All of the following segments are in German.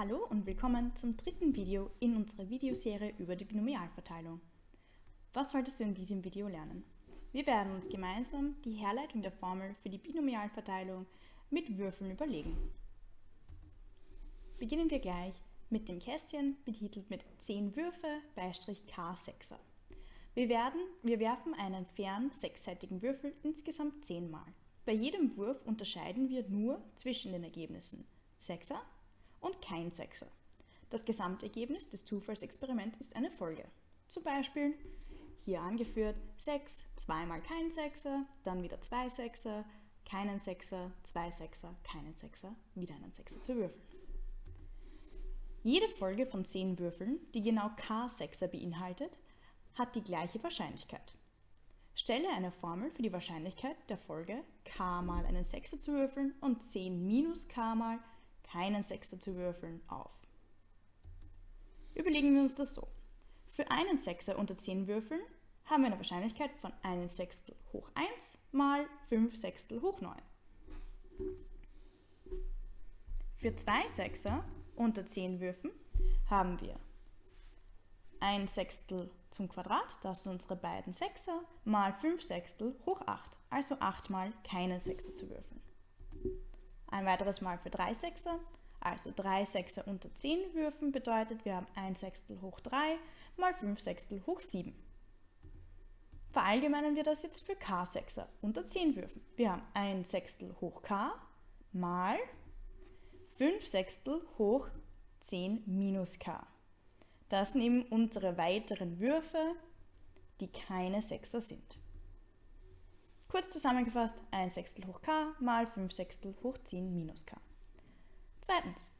Hallo und willkommen zum dritten Video in unserer Videoserie über die Binomialverteilung. Was solltest du in diesem Video lernen? Wir werden uns gemeinsam die Herleitung der Formel für die Binomialverteilung mit Würfeln überlegen. Beginnen wir gleich mit dem Kästchen betitelt mit 10 Würfe Beistrich K6er. Wir, werden, wir werfen einen fairen sechsseitigen Würfel insgesamt 10 Mal. Bei jedem Wurf unterscheiden wir nur zwischen den Ergebnissen 6er und kein Sechser. Das Gesamtergebnis des Zufallsexperiments ist eine Folge. Zum Beispiel hier angeführt 6, zweimal kein Sechser, dann wieder zwei Sechser, keinen Sechser, zwei Sechser, keinen Sechser, wieder einen Sechser zu würfeln. Jede Folge von 10 Würfeln, die genau k Sechser beinhaltet, hat die gleiche Wahrscheinlichkeit. Stelle eine Formel für die Wahrscheinlichkeit der Folge k mal einen Sechser zu würfeln und 10 minus k mal keinen Sechser zu würfeln, auf. Überlegen wir uns das so. Für einen Sechser unter 10 Würfeln haben wir eine Wahrscheinlichkeit von 1 Sechstel hoch 1 mal 5 Sechstel hoch 9. Für zwei Sechser unter 10 Würfen haben wir 1 Sechstel zum Quadrat, das sind unsere beiden Sechser, mal 5 Sechstel hoch 8, also 8 mal keine Sechser zu würfeln. Ein weiteres Mal für 3 Sechser, also 3 Sechser unter 10 Würfen bedeutet, wir haben 1 Sechstel hoch 3 mal 5 Sechstel hoch 7. Verallgemeinern wir das jetzt für k Sechser unter 10 Würfen. Wir haben 1 Sechstel hoch k mal 5 Sechstel hoch 10 minus k. Das eben unsere weiteren Würfe, die keine Sechser sind. Kurz zusammengefasst, 1 Sechstel hoch k mal 5 Sechstel hoch 10 minus k. Zweitens,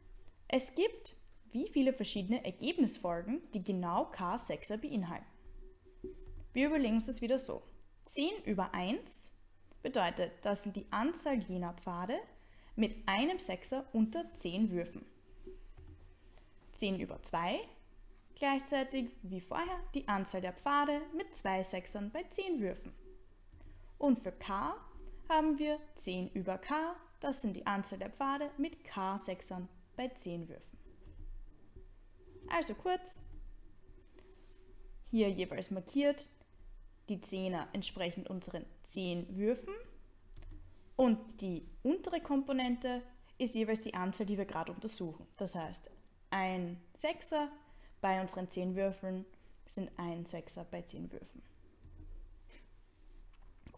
es gibt wie viele verschiedene Ergebnisfolgen, die genau k Sechser beinhalten. Wir überlegen uns das wieder so. 10 über 1 bedeutet, das sind die Anzahl jener Pfade mit einem Sechser unter 10 Würfen. 10 über 2 gleichzeitig wie vorher die Anzahl der Pfade mit zwei Sechsern bei 10 Würfen. Und für k haben wir 10 über k, das sind die Anzahl der Pfade mit k Sechsern bei 10 Würfen. Also kurz, hier jeweils markiert die Zehner entsprechend unseren 10 Würfen und die untere Komponente ist jeweils die Anzahl, die wir gerade untersuchen. Das heißt, ein Sechser bei unseren 10 Würfeln sind ein Sechser bei 10 Würfen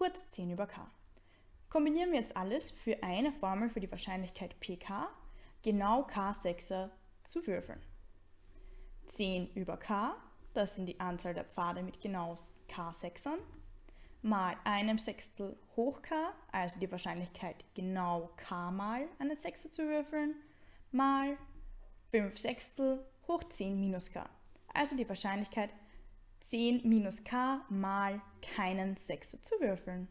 kurz 10 über k. Kombinieren wir jetzt alles für eine Formel für die Wahrscheinlichkeit pk, genau k Sechser zu würfeln. 10 über k, das sind die Anzahl der Pfade mit genau k Sechsern, mal einem Sechstel hoch k, also die Wahrscheinlichkeit genau k mal eine Sechser zu würfeln, mal 5 Sechstel hoch 10 minus k, also die Wahrscheinlichkeit 10 minus k mal keinen Sechser zu würfeln.